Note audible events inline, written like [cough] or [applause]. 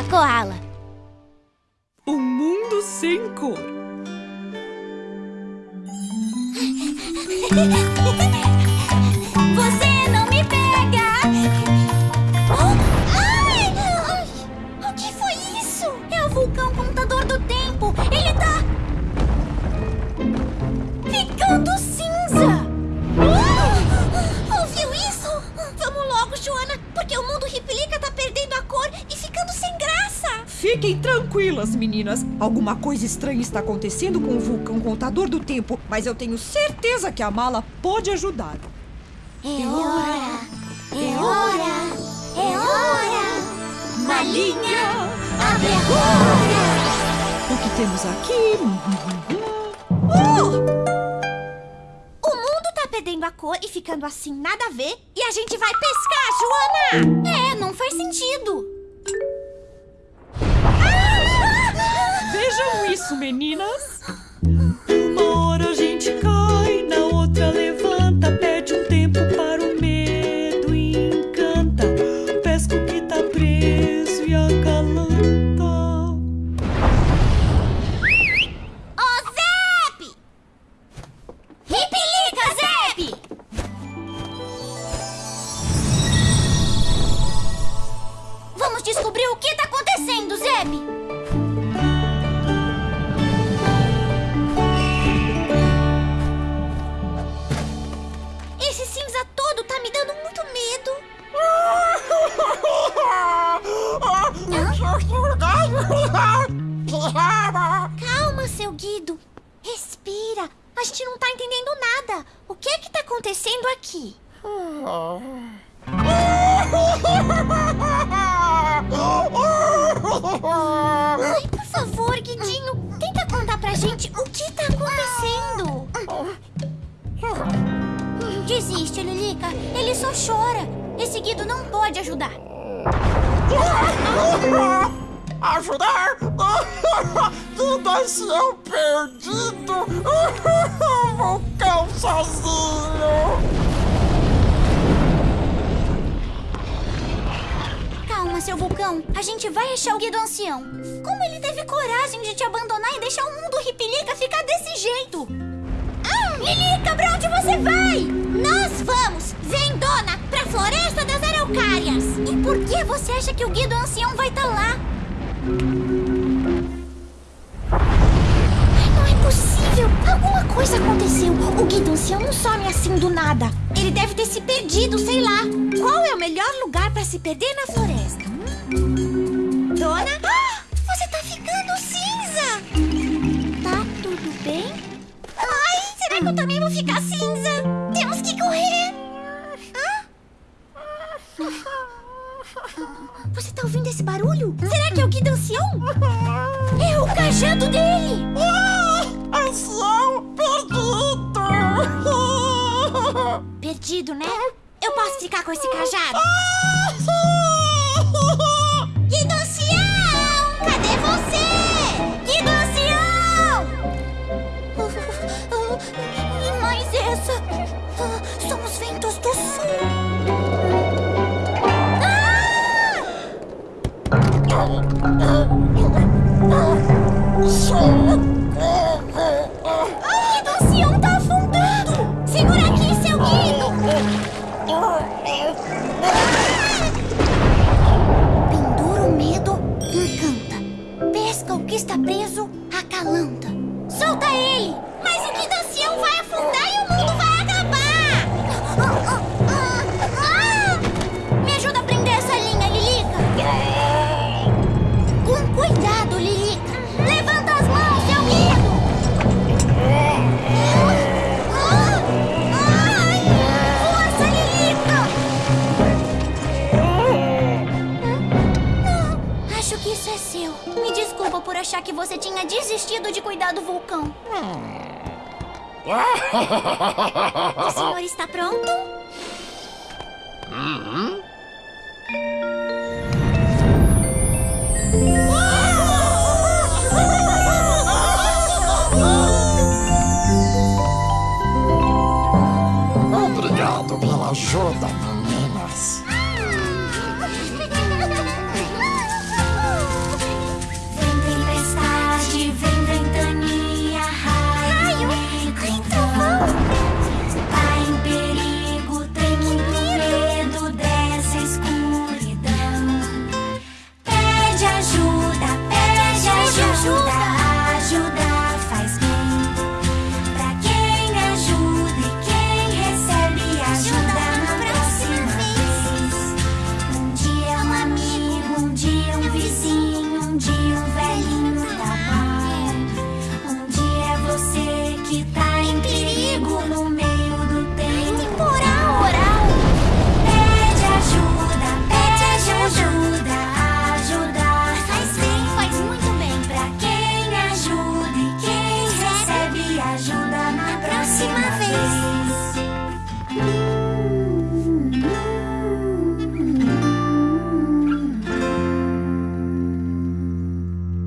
Koala Koala. O mundo sem cor. [laughs] Fiquem tranquilas, meninas. Alguma coisa estranha está acontecendo com o vulcão contador do tempo, mas eu tenho certeza que a mala pode ajudar. É hora! É hora! É hora! Malinha, abre agora! O que temos aqui? O mundo tá perdendo a cor e ficando assim nada a ver e a gente vai pescar, Joana! É, não faz sentido! Vamos descobrir o que tá acontecendo, Zep! Esse cinza todo tá me dando muito medo. Calma, seu Guido. Respira. A gente não tá entendendo nada. O que é que tá acontecendo aqui? [laughs] Ai, por favor, Guidinho, tenta contar pra gente o que tá acontecendo. Desiste, Lilica. Ele só chora. Esse Guido não pode ajudar. Ajudar? [laughs] Fundação perdido! [laughs] Vulcão sozinho! Calma, seu vulcão. A gente vai achar o Guido Ancião. Como ele teve coragem de te abandonar e deixar o mundo Ripilica ficar desse jeito? Ah, Lilica, pra onde você vai? Nós vamos, Zendona, pra Floresta das Araucárias. E por que você acha que o Guido Ancião vai estar lá? Não é possível! Alguma coisa aconteceu. O Guido Ancião não some assim do nada. Ele deve ter se perdido, sei lá. Qual é o melhor lugar pra se perder na floresta? Vou ficar cinza? Temos que correr! Hã? Você tá ouvindo esse barulho? Será que é o Guido Ancião? É o cajado dele! Ação perdido! Perdido, né? Eu posso ficar com esse cajado? Ah! Ah, tinha desistido de cuidar do vulcão. [laughs] O senhor está pronto? Obrigado pela ajuda.